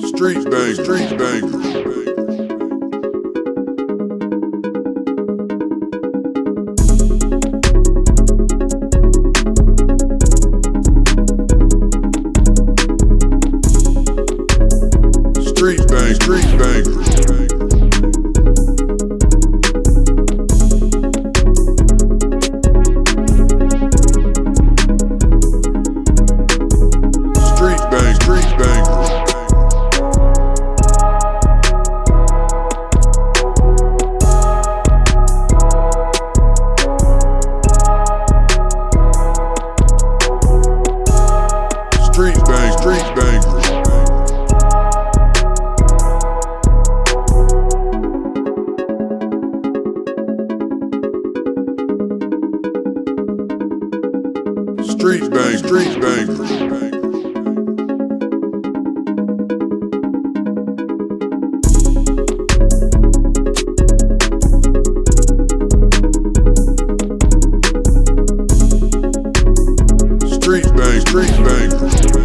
Street bang, street bang. Street bang, street bang. Street bang, street bang. Street bang, street bang. Street bang, street bang.